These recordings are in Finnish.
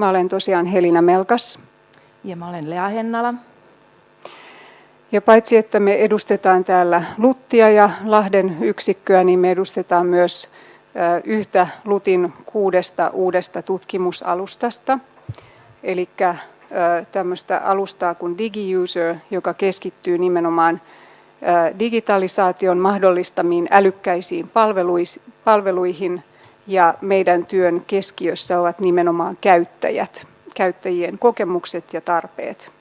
Mä olen tosiaan Helina Melkas. Ja mä olen Lea Hennala. Ja paitsi että me edustetaan täällä Luttia ja Lahden yksikköä, niin me edustetaan myös yhtä Lutin kuudesta uudesta tutkimusalustasta. Eli tämmöistä alustaa kuin DigiUser, joka keskittyy nimenomaan digitalisaation mahdollistamiin älykkäisiin palveluihin ja meidän työn keskiössä ovat nimenomaan käyttäjät, käyttäjien kokemukset ja tarpeet.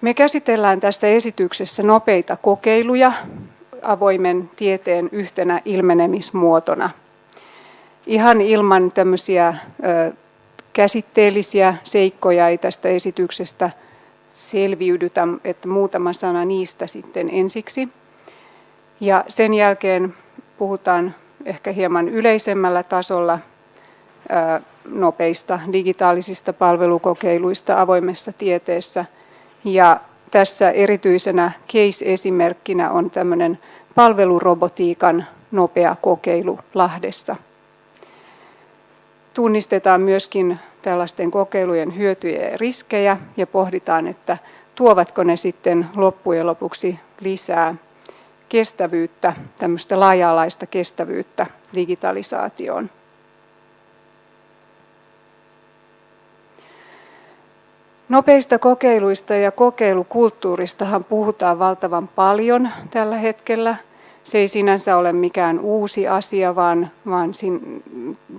Me käsitellään tässä esityksessä nopeita kokeiluja avoimen tieteen yhtenä ilmenemismuotona. Ihan ilman tämmöisiä käsitteellisiä seikkoja ei tästä esityksestä selviydytä, että muutama sana niistä sitten ensiksi. Ja sen jälkeen puhutaan ehkä hieman yleisemmällä tasolla nopeista digitaalisista palvelukokeiluista avoimessa tieteessä. Ja tässä erityisenä case-esimerkkinä on tämmöinen palvelurobotiikan nopea kokeilu Lahdessa. Tunnistetaan myöskin tällaisten kokeilujen hyötyjä ja riskejä ja pohditaan, että tuovatko ne sitten loppujen lopuksi lisää kestävyyttä, tämmöistä laaja-alaista kestävyyttä digitalisaatioon. Nopeista kokeiluista ja kokeilukulttuuristahan puhutaan valtavan paljon tällä hetkellä. Se ei sinänsä ole mikään uusi asia, vaan, vaan sin,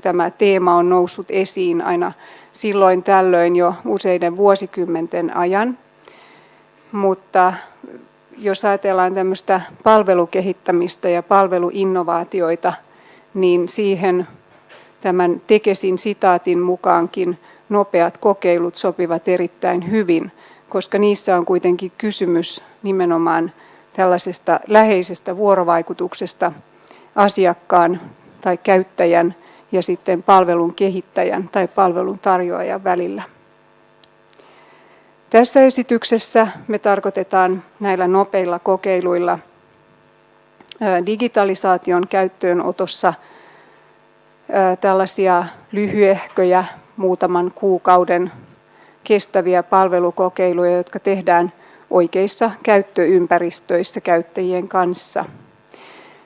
tämä teema on noussut esiin aina silloin tällöin jo useiden vuosikymmenten ajan. Mutta jos ajatellaan tämmöistä palvelukehittämistä ja palveluinnovaatioita, niin siihen tämän Tekesin sitaatin mukaankin nopeat kokeilut sopivat erittäin hyvin, koska niissä on kuitenkin kysymys nimenomaan tällaisesta läheisestä vuorovaikutuksesta asiakkaan tai käyttäjän ja sitten palvelun kehittäjän tai palvelun tarjoajan välillä. Tässä esityksessä me tarkoitetaan näillä nopeilla kokeiluilla digitalisaation käyttöönotossa tällaisia lyhyehköjä, muutaman kuukauden kestäviä palvelukokeiluja, jotka tehdään oikeissa käyttöympäristöissä käyttäjien kanssa.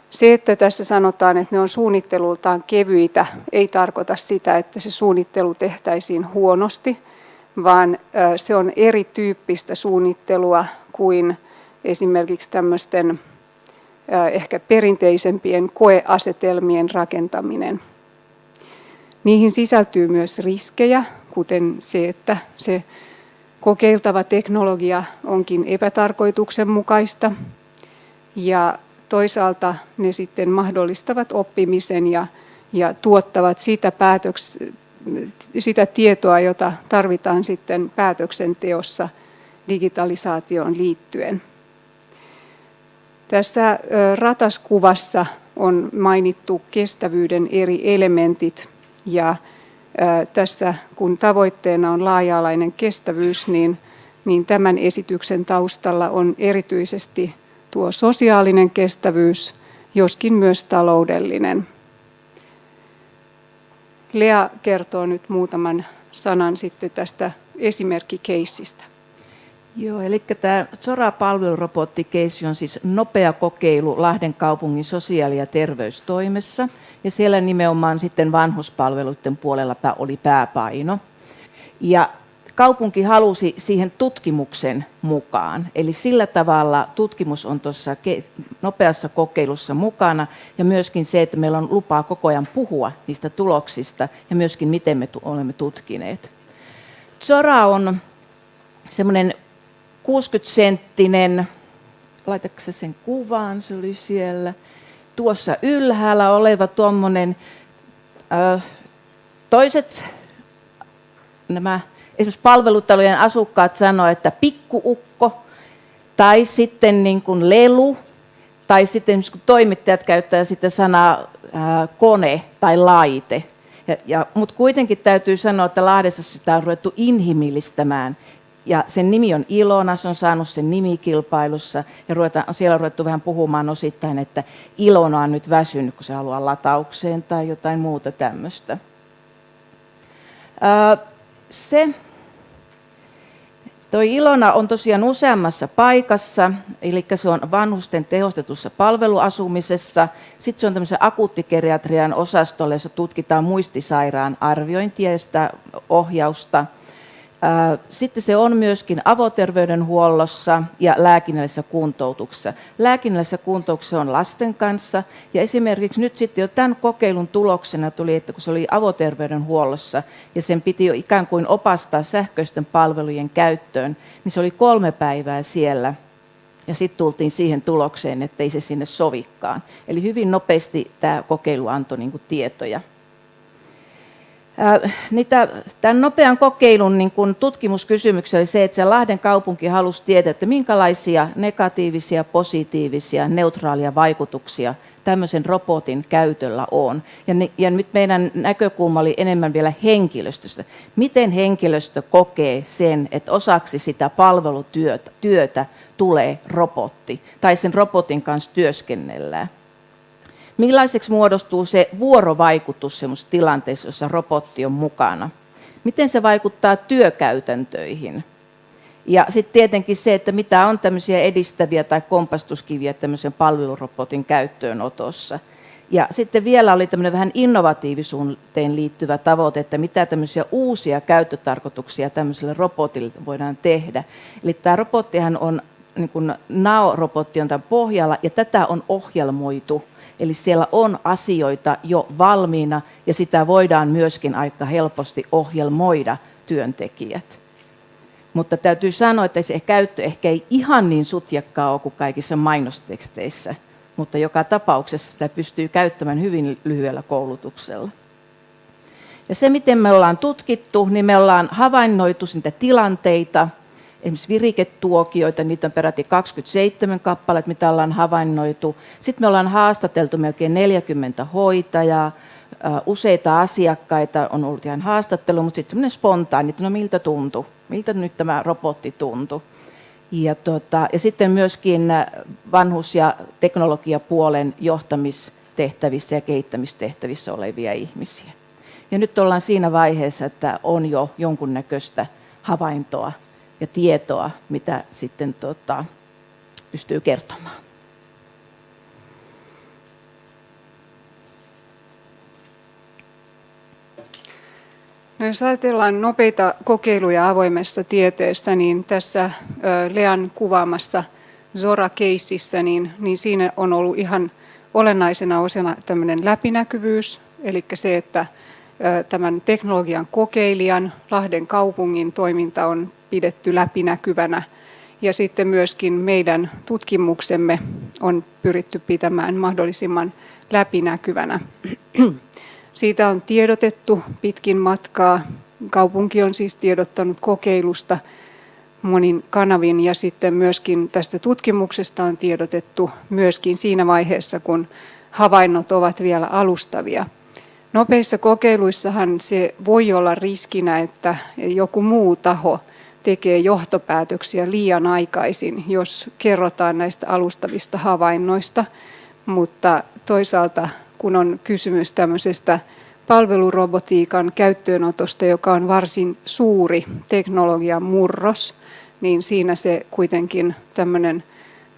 Se, että tässä sanotaan, että ne on suunnittelultaan kevyitä, ei tarkoita sitä, että se suunnittelu tehtäisiin huonosti, vaan se on erityyppistä suunnittelua kuin esimerkiksi tämmöisten ehkä perinteisempien koeasetelmien rakentaminen. Niihin sisältyy myös riskejä, kuten se, että se kokeiltava teknologia onkin epätarkoituksenmukaista ja toisaalta ne sitten mahdollistavat oppimisen ja, ja tuottavat sitä päätöks, sitä tietoa, jota tarvitaan sitten päätöksenteossa digitalisaatioon liittyen. Tässä rataskuvassa on mainittu kestävyyden eri elementit ja tässä kun tavoitteena on laaja-alainen kestävyys, niin, niin tämän esityksen taustalla on erityisesti tuo sosiaalinen kestävyys, joskin myös taloudellinen. Lea kertoo nyt muutaman sanan sitten tästä esimerkkikeissistä. Joo, eli tämä Zora palvelurobottikeiss on siis nopea kokeilu Lahden kaupungin sosiaali- ja terveystoimessa. Ja siellä nimenomaan sitten vanhuspalveluiden puolella oli pääpaino. Ja kaupunki halusi siihen tutkimuksen mukaan. Eli sillä tavalla tutkimus on tuossa nopeassa kokeilussa mukana ja myöskin se, että meillä on lupaa koko ajan puhua niistä tuloksista ja myöskin miten me olemme tutkineet. Zora on semmoinen 60-senttinen, laitatko sen kuvaan, se oli siellä, tuossa ylhäällä oleva tuommoinen, toiset nämä esimerkiksi palvelutalojen asukkaat sanoivat, että pikkuukko tai sitten niin kuin lelu tai sitten kun toimittajat käyttää sitten sanaa ää, kone tai laite. Ja, ja, Mutta kuitenkin täytyy sanoa, että Lahdessa sitä on ruvettu inhimillistämään ja sen nimi on Ilona, se on saanut sen nimikilpailussa ja ruvetaan, siellä on ruvettu vähän puhumaan osittain, että Ilona on nyt väsynyt, kun se haluaa lataukseen tai jotain muuta tämmöistä. Se, Toi Ilona on tosiaan useammassa paikassa, eli se on vanhusten tehostetussa palveluasumisessa. Sitten se on tämmöisen akuuttikeriatrian osastolle, jossa tutkitaan muistisairaan arviointia ja sitä ohjausta – sitten se on myöskin avoterveydenhuollossa ja lääkinnällisessä kuntoutuksessa. Lääkinnällisessä kuntoutuksessa on lasten kanssa ja esimerkiksi nyt sitten jo tämän kokeilun tuloksena tuli, että kun se oli avoterveydenhuollossa ja sen piti jo ikään kuin opastaa sähköisten palvelujen käyttöön, niin se oli kolme päivää siellä ja sitten tultiin siihen tulokseen, että ei se sinne sovikkaan. Eli hyvin nopeasti tämä kokeilu antoi niin tietoja. Niitä, tämän nopean kokeilun niin kun tutkimuskysymyksiä oli se, että se Lahden kaupunki halusi tietää, että minkälaisia negatiivisia, positiivisia, neutraalia vaikutuksia tämmöisen robotin käytöllä on. Ja, ne, ja nyt meidän näkökulma oli enemmän vielä henkilöstöstä. Miten henkilöstö kokee sen, että osaksi sitä palvelutyötä työtä tulee robotti tai sen robotin kanssa työskennellään? Millaiseksi muodostuu se vuorovaikutus semmoisessa tilanteessa, jossa robotti on mukana? Miten se vaikuttaa työkäytäntöihin? Ja sitten tietenkin se, että mitä on tämmöisiä edistäviä tai kompastuskiviä tämmöisen palvelurobotin käyttöönotossa. Ja sitten vielä oli tämmöinen vähän innovatiivisuuteen liittyvä tavoite, että mitä tämmöisiä uusia käyttötarkoituksia tämmöiselle robotille voidaan tehdä. Eli tämä robottihan on, niin kuin NAO-robotti on tämän pohjalla, ja tätä on ohjelmoitu Eli siellä on asioita jo valmiina ja sitä voidaan myöskin aika helposti ohjelmoida työntekijät. Mutta täytyy sanoa, että se käyttö ehkä ei ihan niin sutjakkaa ole kuin kaikissa mainosteksteissä, mutta joka tapauksessa sitä pystyy käyttämään hyvin lyhyellä koulutuksella. Ja se, miten me ollaan tutkittu, niin me ollaan havainnoitu niitä tilanteita, esimerkiksi viriketuokioita, niitä on peräti 27 kappaletta, mitä ollaan havainnoitu. Sitten me ollaan haastateltu melkein 40 hoitajaa, useita asiakkaita on ollut ihan haastattelu, mutta sitten semmoinen spontaani, että no miltä tuntui, miltä nyt tämä robotti tuntui. Ja, tota, ja sitten myöskin vanhus- ja teknologiapuolen johtamistehtävissä ja kehittämistehtävissä olevia ihmisiä. Ja nyt ollaan siinä vaiheessa, että on jo jonkunnäköistä havaintoa ja tietoa, mitä sitten tota, pystyy kertomaan. No jos ajatellaan nopeita kokeiluja avoimessa tieteessä, niin tässä Lean kuvaamassa Zora-keississä, niin, niin siinä on ollut ihan olennaisena osana tämmöinen läpinäkyvyys, eli se, että tämän teknologian kokeilijan Lahden kaupungin toiminta on pidetty läpinäkyvänä. Ja sitten myöskin meidän tutkimuksemme on pyritty pitämään mahdollisimman läpinäkyvänä. Siitä on tiedotettu pitkin matkaa. Kaupunki on siis tiedottanut kokeilusta monin kanavin ja sitten myöskin tästä tutkimuksesta on tiedotettu myöskin siinä vaiheessa, kun havainnot ovat vielä alustavia. Nopeissa kokeiluissahan se voi olla riskinä, että joku muu taho tekee johtopäätöksiä liian aikaisin, jos kerrotaan näistä alustavista havainnoista, mutta toisaalta kun on kysymys tämmöisestä palvelurobotiikan käyttöönotosta, joka on varsin suuri teknologian murros, niin siinä se kuitenkin tämmöinen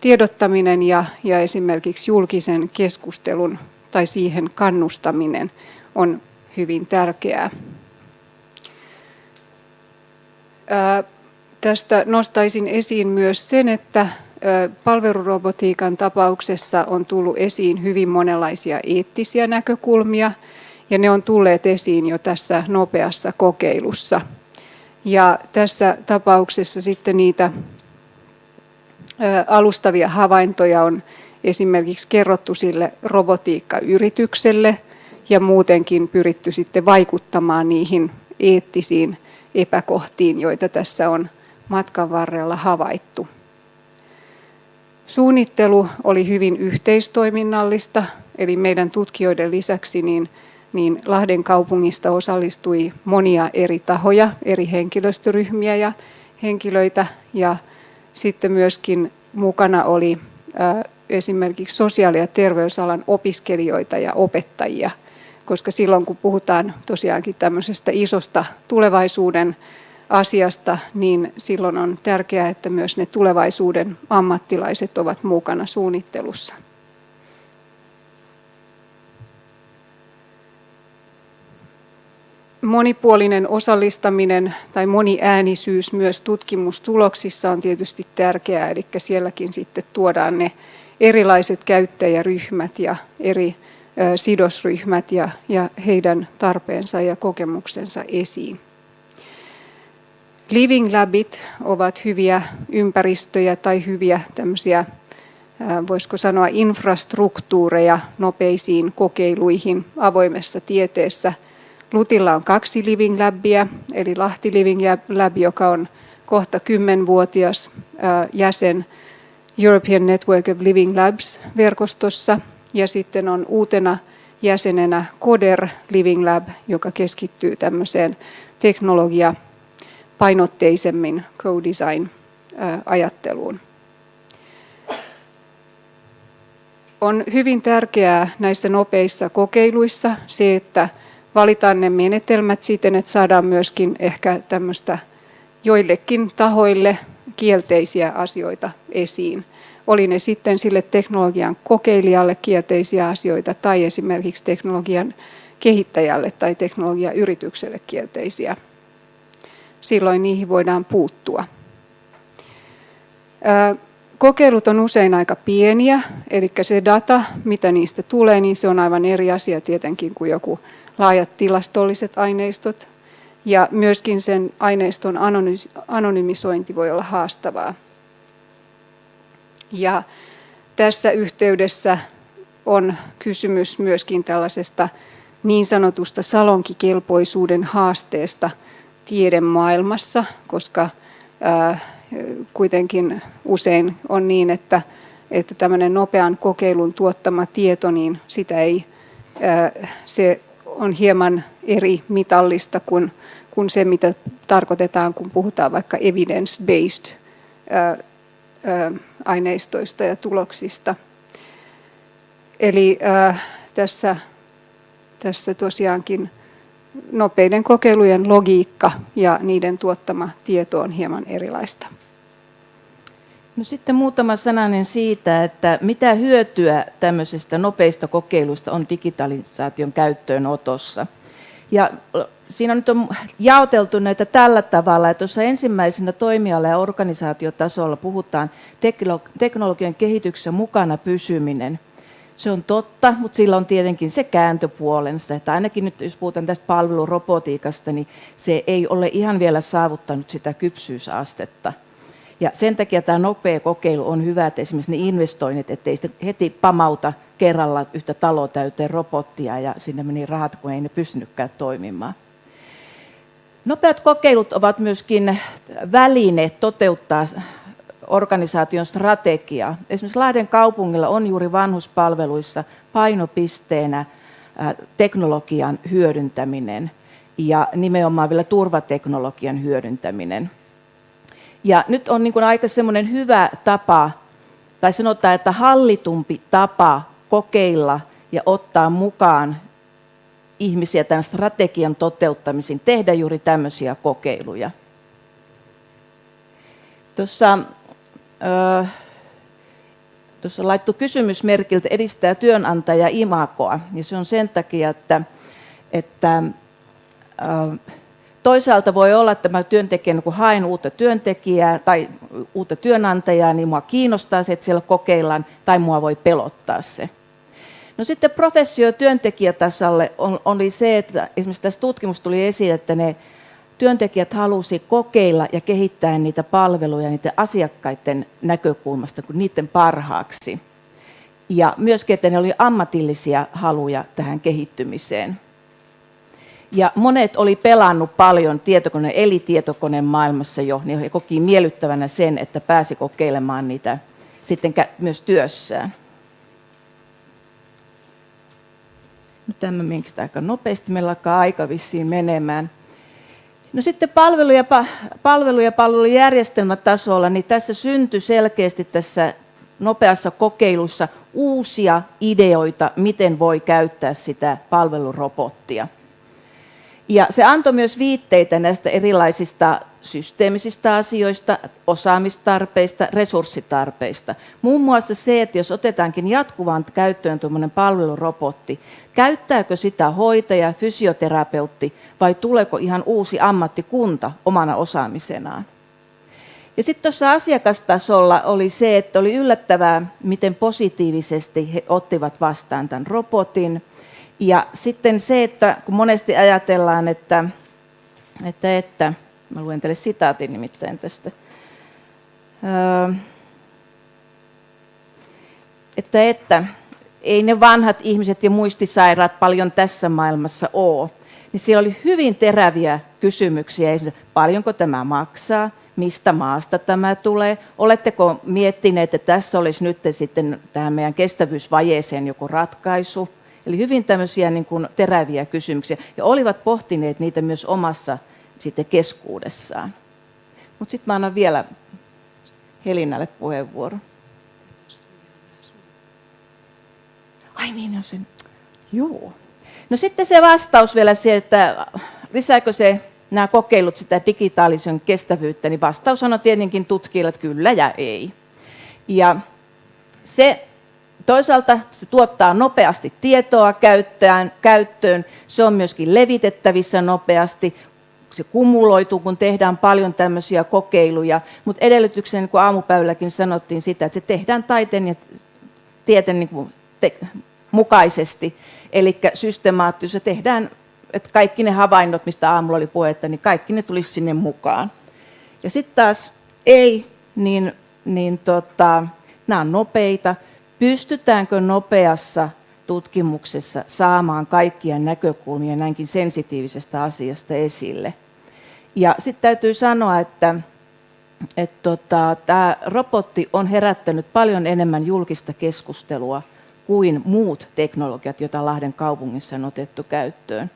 tiedottaminen ja, ja esimerkiksi julkisen keskustelun tai siihen kannustaminen on hyvin tärkeää. Tästä nostaisin esiin myös sen, että palvelurobotiikan tapauksessa on tullut esiin hyvin monenlaisia eettisiä näkökulmia, ja ne on tulleet esiin jo tässä nopeassa kokeilussa. Ja tässä tapauksessa sitten niitä alustavia havaintoja on esimerkiksi kerrottu sille robotiikkayritykselle ja muutenkin pyritty sitten vaikuttamaan niihin eettisiin epäkohtiin, joita tässä on matkan varrella havaittu. Suunnittelu oli hyvin yhteistoiminnallista, eli meidän tutkijoiden lisäksi niin, niin Lahden kaupungista osallistui monia eri tahoja, eri henkilöstöryhmiä ja henkilöitä ja sitten myöskin mukana oli esimerkiksi sosiaali- ja terveysalan opiskelijoita ja opettajia, koska silloin kun puhutaan tosiaankin tämmöisestä isosta tulevaisuuden asiasta, niin silloin on tärkeää, että myös ne tulevaisuuden ammattilaiset ovat mukana suunnittelussa. Monipuolinen osallistaminen tai moniäänisyys myös tutkimustuloksissa on tietysti tärkeää, eli sielläkin sitten tuodaan ne erilaiset käyttäjäryhmät ja eri sidosryhmät ja, ja heidän tarpeensa ja kokemuksensa esiin. Living Labit ovat hyviä ympäristöjä tai hyviä tämmöisiä, voisiko sanoa, infrastruktuureja nopeisiin kokeiluihin avoimessa tieteessä. Lutilla on kaksi Living Labia, eli Lahti Living Lab, joka on kohta kymmenvuotias jäsen European Network of Living Labs-verkostossa, ja sitten on uutena jäsenenä CODER Living Lab, joka keskittyy tämmöiseen teknologia- painotteisemmin co-design-ajatteluun. On hyvin tärkeää näissä nopeissa kokeiluissa se, että valitaan ne menetelmät siten, että saadaan myöskin ehkä tämmöistä joillekin tahoille kielteisiä asioita esiin. Oli ne sitten sille teknologian kokeilijalle kielteisiä asioita tai esimerkiksi teknologian kehittäjälle tai teknologiayritykselle kielteisiä silloin niihin voidaan puuttua. Kokeilut on usein aika pieniä, eli se data, mitä niistä tulee, niin se on aivan eri asia tietenkin kuin joku laajat tilastolliset aineistot. Ja myöskin sen aineiston anonymisointi voi olla haastavaa. Ja tässä yhteydessä on kysymys myöskin tällaisesta niin sanotusta salonkikelpoisuuden haasteesta – tiedemaailmassa, koska kuitenkin usein on niin, että, että tämmöinen nopean kokeilun tuottama tieto, niin sitä ei, se on hieman eri mitallista kuin, kuin se, mitä tarkoitetaan, kun puhutaan vaikka evidence-based aineistoista ja tuloksista. Eli tässä, tässä tosiaankin nopeiden kokeilujen logiikka ja niiden tuottama tieto on hieman erilaista. No sitten muutama sananen siitä, että mitä hyötyä tämmöisestä nopeista kokeiluista on digitalisaation käyttöönotossa. Ja siinä nyt on jaoteltu näitä tällä tavalla, että tuossa ensimmäisenä toimiala- ja organisaatiotasolla puhutaan teknologian kehityksessä mukana pysyminen. Se on totta, mutta sillä on tietenkin se kääntöpuolensa, että ainakin nyt jos puhutaan tästä palvelurobotiikasta, niin se ei ole ihan vielä saavuttanut sitä kypsyysastetta. Ja sen takia tämä nopea kokeilu on hyvä, että esimerkiksi ne investoinnit, ettei sitten heti pamauta kerralla yhtä taloa täyteen robottia ja sinne meni rahat, kun ei ne pystynytkään toimimaan. Nopeat kokeilut ovat myöskin väline toteuttaa organisaation strategiaa. Esimerkiksi Lahden kaupungilla on juuri vanhuspalveluissa painopisteenä teknologian hyödyntäminen ja nimenomaan vielä turvateknologian hyödyntäminen. Ja nyt on niin aika semmoinen hyvä tapa, tai sanotaan, että hallitumpi tapa kokeilla ja ottaa mukaan ihmisiä tämän strategian toteuttamiseen, tehdä juuri tämmöisiä kokeiluja. Tuossa tuossa laittu kysymysmerkiltä edistää työnantaja imakoa, niin se on sen takia, että, että toisaalta voi olla, että mä työntekijänä, kun haen uutta työntekijää tai uutta työnantajaa, niin mua kiinnostaa se, että siellä kokeillaan, tai mua voi pelottaa se. No sitten professio työntekijätasalle oli se, että esimerkiksi tässä tutkimus tuli esiin, että ne työntekijät halusi kokeilla ja kehittää niitä palveluja niiden asiakkaiden näkökulmasta kuin niiden parhaaksi. Ja myöskin, että ne oli ammatillisia haluja tähän kehittymiseen. Ja monet oli pelannut paljon tietokone, eli tietokoneen maailmassa jo, niin he koki miellyttävänä sen, että pääsi kokeilemaan niitä sitten myös työssään. Nyt tämä meneekö aika nopeasti, meillä alkaa aika vissiin menemään. No sitten palvelu- ja, palvelu- ja palvelujärjestelmätasolla, niin tässä syntyi selkeästi tässä nopeassa kokeilussa uusia ideoita, miten voi käyttää sitä palvelurobottia. Ja se antoi myös viitteitä näistä erilaisista systeemisistä asioista, osaamistarpeista, resurssitarpeista. Muun muassa se, että jos otetaankin jatkuvaan käyttöön tuommoinen palvelurobotti, käyttääkö sitä hoitaja, fysioterapeutti vai tuleeko ihan uusi ammattikunta omana osaamisenaan? Ja sitten tuossa asiakastasolla oli se, että oli yllättävää, miten positiivisesti he ottivat vastaan tämän robotin. Ja sitten se, että kun monesti ajatellaan, että, että, että mä luen teille sitaatin nimittäin tästä, öö, että, että ei ne vanhat ihmiset ja muistisairaat paljon tässä maailmassa ole, niin siellä oli hyvin teräviä kysymyksiä. Paljonko tämä maksaa? Mistä maasta tämä tulee? Oletteko miettineet, että tässä olisi nyt sitten tähän meidän kestävyysvajeeseen joku ratkaisu? Eli hyvin tämmöisiä niin kuin teräviä kysymyksiä. Ja olivat pohtineet niitä myös omassa sitten keskuudessaan. Mutta sitten mä annan vielä Helinälle puheenvuoron. Ai niin, on sen. Joo. No sitten se vastaus vielä se, että lisääkö se nämä kokeilut sitä digitaalisen kestävyyttä, niin vastaus on tietenkin tutkijoilla, että kyllä ja ei. Ja se toisaalta se tuottaa nopeasti tietoa käyttöön, käyttöön, se on myöskin levitettävissä nopeasti, se kumuloituu, kun tehdään paljon tämmöisiä kokeiluja, mutta edellytyksenä, niin kuin aamupäivälläkin sanottiin sitä, että se tehdään taiteen ja tieteen niin te- mukaisesti, eli systemaattisesti se tehdään, että kaikki ne havainnot, mistä aamulla oli puhetta, niin kaikki ne tulisi sinne mukaan. Ja sitten taas ei, niin, niin tota, nämä on nopeita. Pystytäänkö nopeassa tutkimuksessa saamaan kaikkia näkökulmia näinkin sensitiivisestä asiasta esille? Ja sitten täytyy sanoa, että, että tota, tämä robotti on herättänyt paljon enemmän julkista keskustelua kuin muut teknologiat, joita Lahden kaupungissa on otettu käyttöön.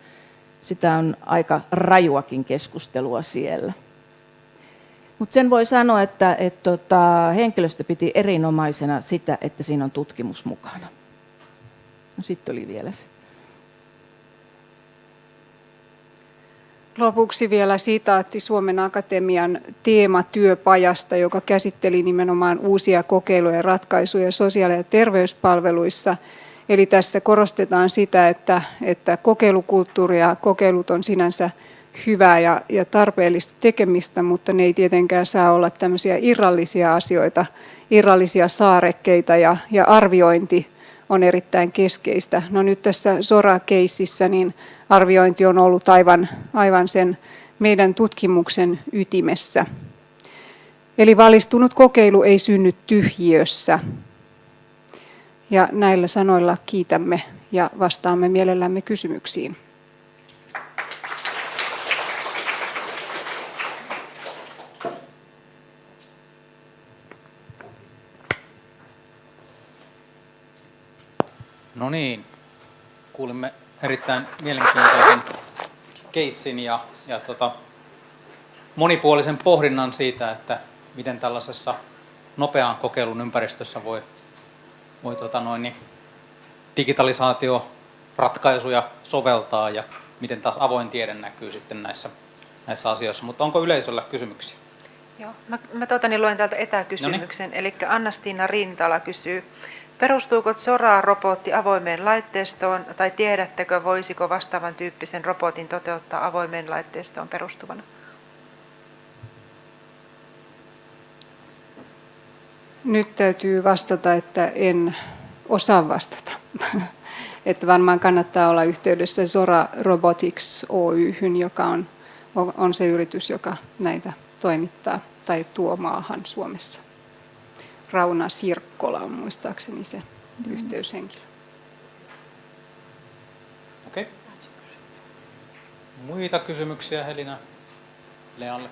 Sitä on aika rajuakin keskustelua siellä. Mutta sen voi sanoa, että et tota, henkilöstö piti erinomaisena sitä, että siinä on tutkimus mukana. No sitten oli vielä se. Lopuksi vielä sitaatti Suomen Akatemian teematyöpajasta, joka käsitteli nimenomaan uusia kokeiluja ja ratkaisuja sosiaali- ja terveyspalveluissa. Eli tässä korostetaan sitä, että, että kokeilukulttuuri ja kokeilut on sinänsä hyvää ja, ja tarpeellista tekemistä, mutta ne ei tietenkään saa olla tämmöisiä irrallisia asioita, irrallisia saarekkeita ja, ja arviointi on erittäin keskeistä. No nyt tässä Sora-keississä niin arviointi on ollut aivan, aivan sen meidän tutkimuksen ytimessä. Eli valistunut kokeilu ei synny tyhjiössä. Ja näillä sanoilla kiitämme ja vastaamme mielellämme kysymyksiin. No niin, kuulimme erittäin mielenkiintoisen keissin ja, ja tota, monipuolisen pohdinnan siitä, että miten tällaisessa nopean kokeilun ympäristössä voi, voi tota noin, niin digitalisaatioratkaisuja soveltaa ja miten taas avoin tiede näkyy sitten näissä, näissä asioissa. Mutta onko yleisöllä kysymyksiä? Joo, mä, mä tuota, niin luen täältä etäkysymyksen. Eli Anna-Stiina Rintala kysyy, Perustuuko Zora-robotti avoimeen laitteistoon tai tiedättekö, voisiko vastaavan tyyppisen robotin toteuttaa avoimeen laitteistoon perustuvana? Nyt täytyy vastata, että en osaa vastata. että varmaan kannattaa olla yhteydessä Zora Robotics Oyhyn, joka on, on se yritys, joka näitä toimittaa tai tuo maahan Suomessa. Rauna Sirkkola on muistaakseni se mm. yhteyshenkilö. Okei. Okay. Muita kysymyksiä Helina Lealle?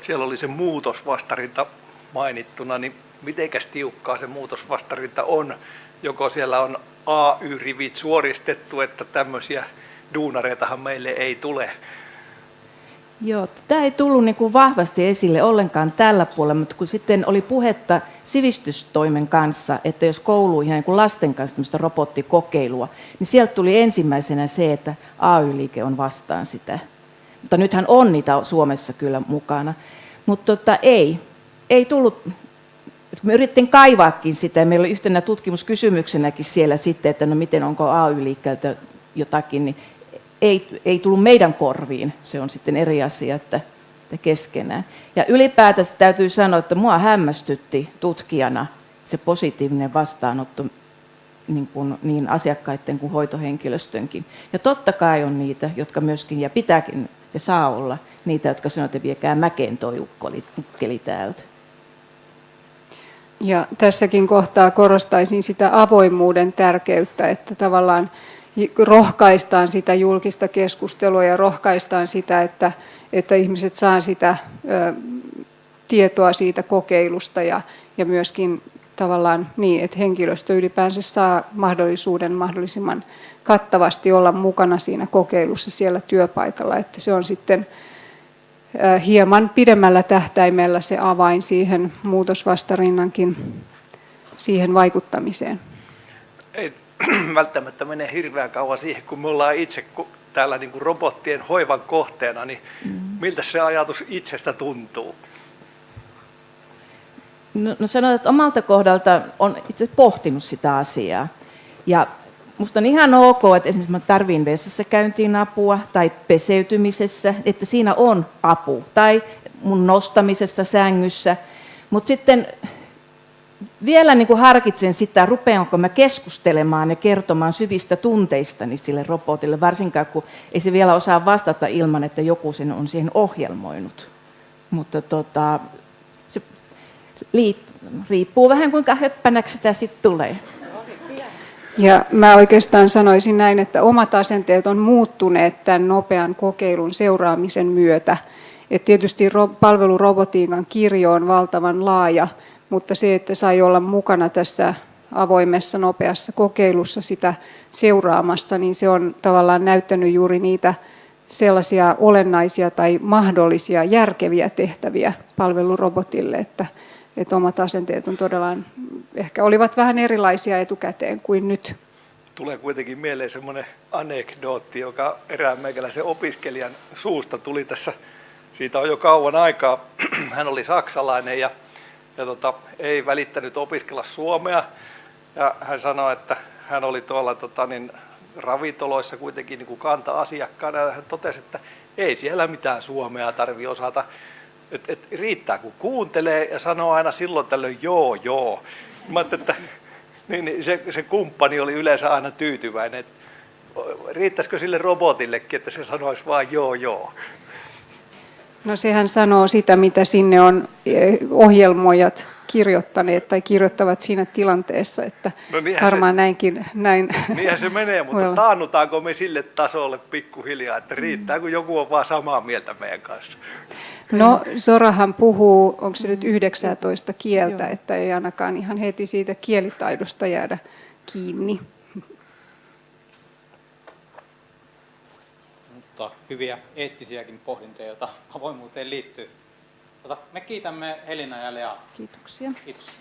Siellä oli se muutosvastarinta mainittuna, niin mitenkäs tiukkaa se muutosvastarinta on. Joko siellä on AY-rivit suoristettu, että tämmöisiä duunareitahan meille ei tule. Joo, tämä ei tullut niin kuin vahvasti esille ollenkaan tällä puolella, mutta kun sitten oli puhetta sivistystoimen kanssa, että jos kouluihin niin kuin lasten kanssa tämmöistä robottikokeilua, niin sieltä tuli ensimmäisenä se, että AY-liike on vastaan sitä. Mutta nythän on niitä Suomessa kyllä mukana. Mutta tota, ei, ei tullut, me yritettiin kaivaakin sitä, meillä oli yhtenä tutkimuskysymyksenäkin siellä sitten, että no miten onko AY-liikkeeltä jotakin, niin ei, ei tullut meidän korviin. Se on sitten eri asia, että, että keskenään. Ja ylipäätään täytyy sanoa, että mua hämmästytti tutkijana se positiivinen vastaanotto niin, kuin, niin asiakkaiden kuin hoitohenkilöstönkin. Ja totta kai on niitä, jotka myöskin, ja pitääkin ja saa olla, niitä, jotka sanovat, että viekää mäkeen toi ukkeli täältä. Ja tässäkin kohtaa korostaisin sitä avoimuuden tärkeyttä, että tavallaan rohkaistaan sitä julkista keskustelua ja rohkaistaan sitä, että, että ihmiset saa sitä ö, tietoa siitä kokeilusta ja, ja myöskin tavallaan niin, että henkilöstö ylipäänsä saa mahdollisuuden mahdollisimman kattavasti olla mukana siinä kokeilussa siellä työpaikalla, että se on sitten hieman pidemmällä tähtäimellä se avain siihen muutosvastarinnankin siihen vaikuttamiseen. Ei välttämättä mene hirveän kauan siihen, kun me ollaan itse täällä niin kuin robottien hoivan kohteena, niin mm. miltä se ajatus itsestä tuntuu? No, no sanotaan, että omalta kohdalta on itse pohtinut sitä asiaa. Ja Musta on ihan ok, että esimerkiksi mä tarvin vessassa käyntiin apua tai peseytymisessä, että siinä on apu. Tai mun nostamisessa sängyssä. Mutta sitten vielä niin kuin harkitsen sitä, rupeanko mä keskustelemaan ja kertomaan syvistä tunteistani sille robotille, varsinkaan kun ei se vielä osaa vastata ilman, että joku sen on siihen ohjelmoinut. Mutta tota, se riippuu vähän kuinka höppänäksi sitä sitten tulee. Ja mä oikeastaan sanoisin näin, että omat asenteet on muuttuneet tämän nopean kokeilun seuraamisen myötä. Et tietysti palvelurobotiikan kirjo on valtavan laaja, mutta se, että sai olla mukana tässä avoimessa nopeassa kokeilussa sitä seuraamassa, niin se on tavallaan näyttänyt juuri niitä sellaisia olennaisia tai mahdollisia järkeviä tehtäviä palvelurobotille, että, että omat asenteet on todella, ehkä olivat vähän erilaisia etukäteen kuin nyt. Tulee kuitenkin mieleen semmoinen anekdootti, joka erään meikäläisen opiskelijan suusta tuli tässä, siitä on jo kauan aikaa. Hän oli saksalainen ja, ja tota, ei välittänyt opiskella suomea. Ja hän sanoi, että hän oli tuolla tota, niin, ravintoloissa kuitenkin niin kanta-asiakkaana ja hän totesi, että ei siellä mitään suomea tarvi osata et, et riittää kun kuuntelee ja sanoo aina silloin tällöin joo joo. Mä että niin, niin se, se kumppani oli yleensä aina tyytyväinen. että riittäisikö sille robotillekin, että se sanoisi vain joo joo? No sehän sanoo sitä, mitä sinne on eh, ohjelmoijat kirjoittaneet tai kirjoittavat siinä tilanteessa, että no varmaan se, näinkin näin. Niinhän se menee, mutta taannutaanko me sille tasolle pikkuhiljaa, että riittää, kun joku on vaan samaa mieltä meidän kanssa? No Sorahan puhuu, onko se nyt 19 kieltä, Joo. että ei ainakaan ihan heti siitä kielitaidosta jäädä kiinni. Mutta hyviä eettisiäkin pohdintoja, joita avoimuuteen liittyy. Me kiitämme Helina ja Lea. Kiitoksia. Kiitos.